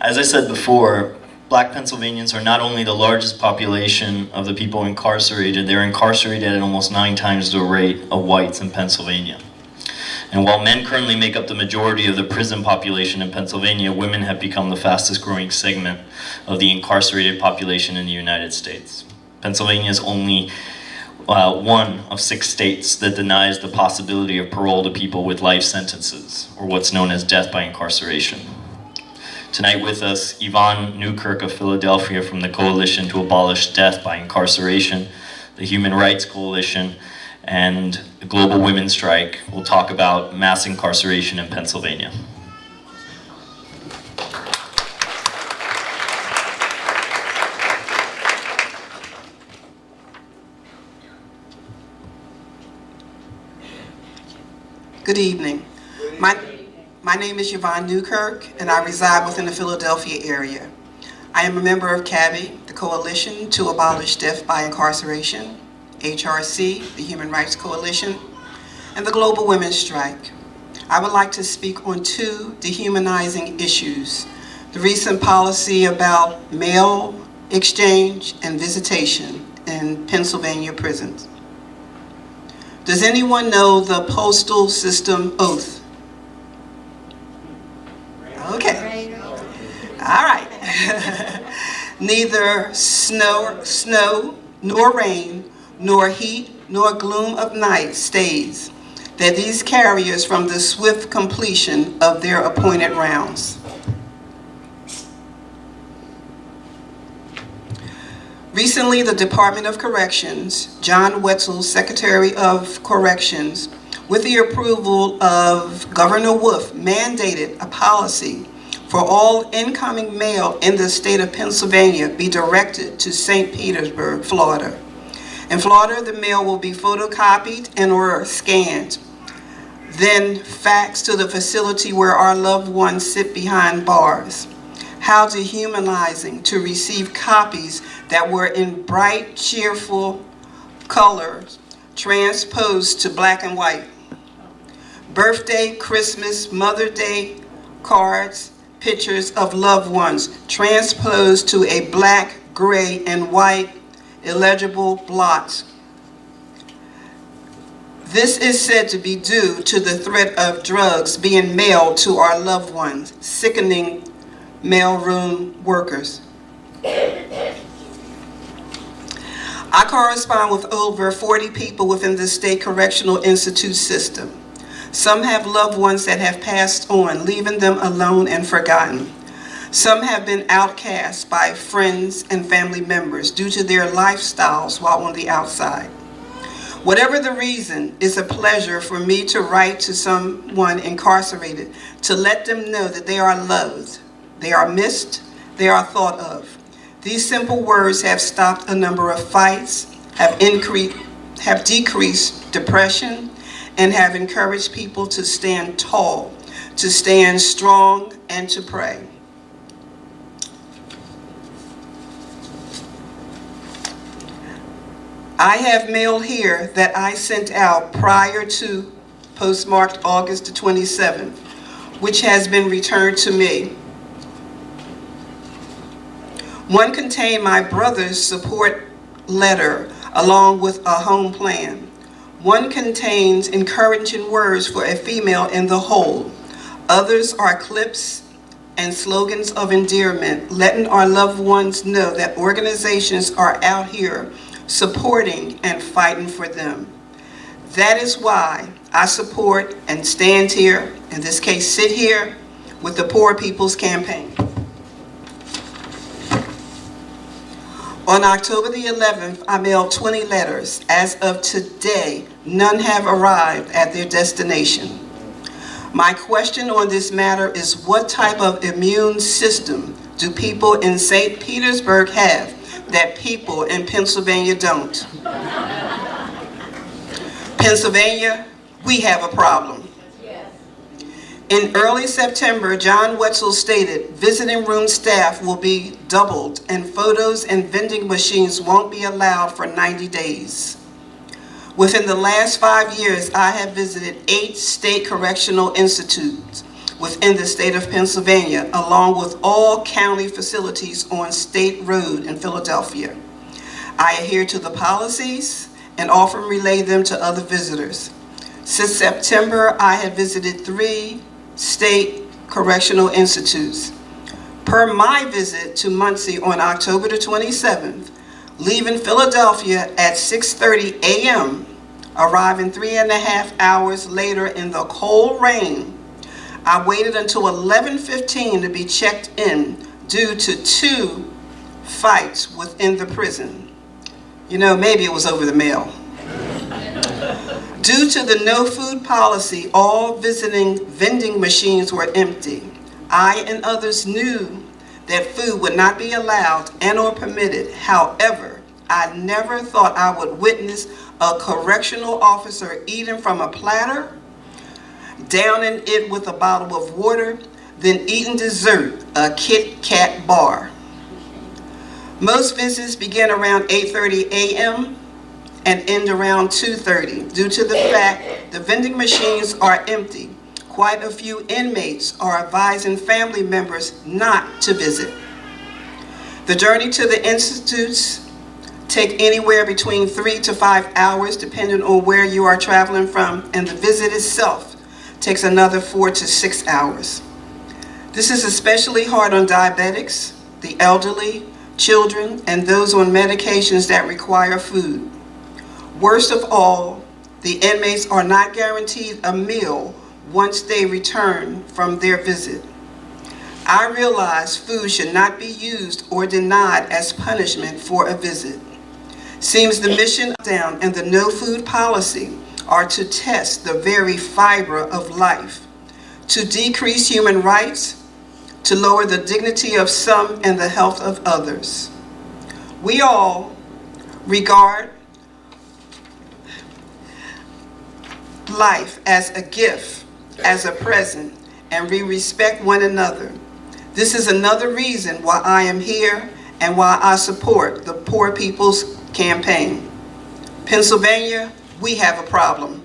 As I said before, black Pennsylvanians are not only the largest population of the people incarcerated, they're incarcerated at almost nine times the rate of whites in Pennsylvania. And while men currently make up the majority of the prison population in Pennsylvania, women have become the fastest growing segment of the incarcerated population in the United States. Pennsylvania is only uh, one of six states that denies the possibility of parole to people with life sentences, or what's known as death by incarceration. Tonight with us, Yvonne Newkirk of Philadelphia from the Coalition to Abolish Death by Incarceration, the Human Rights Coalition, and the Global Women's Strike will talk about mass incarceration in Pennsylvania. Good evening. My, my name is Yvonne Newkirk, and I reside within the Philadelphia area. I am a member of CADBI, the Coalition to Abolish Death by Incarceration, HRC, the Human Rights Coalition, and the Global Women's Strike. I would like to speak on two dehumanizing issues. The recent policy about mail exchange and visitation in Pennsylvania prisons. Does anyone know the postal system oath? Okay. All right. Neither snow, snow nor rain, nor heat, nor gloom of night stays that these carriers from the swift completion of their appointed rounds. Recently, the Department of Corrections, John Wetzel, Secretary of Corrections, with the approval of Governor Wolf, mandated a policy for all incoming mail in the state of Pennsylvania be directed to St. Petersburg, Florida. In Florida, the mail will be photocopied and or scanned, then faxed to the facility where our loved ones sit behind bars. How dehumanizing to receive copies that were in bright, cheerful colors transposed to black and white. Birthday, Christmas, Mother Day cards, pictures of loved ones transposed to a black, gray, and white illegible blot. This is said to be due to the threat of drugs being mailed to our loved ones, sickening mailroom workers. I correspond with over 40 people within the State Correctional Institute system. Some have loved ones that have passed on, leaving them alone and forgotten. Some have been outcast by friends and family members due to their lifestyles while on the outside. Whatever the reason, it's a pleasure for me to write to someone incarcerated to let them know that they are loved, they are missed, they are thought of. These simple words have stopped a number of fights, have increased, have decreased depression, and have encouraged people to stand tall, to stand strong, and to pray. I have mail here that I sent out prior to postmarked August the 27th, which has been returned to me. One contained my brother's support letter along with a home plan. One contains encouraging words for a female in the hole. Others are clips and slogans of endearment, letting our loved ones know that organizations are out here supporting and fighting for them. That is why I support and stand here, in this case sit here, with the Poor People's Campaign. On October the 11th, I mailed 20 letters. As of today, none have arrived at their destination. My question on this matter is what type of immune system do people in St. Petersburg have that people in Pennsylvania don't. Pennsylvania, we have a problem. In early September, John Wetzel stated visiting room staff will be doubled and photos and vending machines won't be allowed for 90 days. Within the last five years, I have visited eight state correctional institutes within the state of Pennsylvania, along with all county facilities on State Road in Philadelphia. I adhere to the policies and often relay them to other visitors. Since September, I have visited three state correctional institutes. Per my visit to Muncy on October the 27th, leaving Philadelphia at 6:30 a.m., arriving three and a half hours later in the cold rain, I waited until 11:15 to be checked in due to two fights within the prison. You know, maybe it was over the mail. Due to the no food policy, all visiting vending machines were empty. I and others knew that food would not be allowed and or permitted. However, I never thought I would witness a correctional officer eating from a platter, downing it with a bottle of water, then eating dessert, a Kit Kat bar. Most visits begin around 8:30 a.m. and end around 2:30 due to the fact the vending machines are empty. Quite a few inmates are advising family members not to visit. The journey to the institutes take anywhere between three to five hours depending on where you are traveling from and the visit itself takes another four to six hours. This is especially hard on diabetics, the elderly, children, and those on medications that require food. Worst of all, the inmates are not guaranteed a meal once they return from their visit. I realize food should not be used or denied as punishment for a visit. Seems the mission down and the no food policy are to test the very fiber of life, to decrease human rights, to lower the dignity of some and the health of others. We all regard life as a gift, as a present, and we respect one another. This is another reason why I am here and why I support the Poor People's Campaign. Pennsylvania, we have a problem.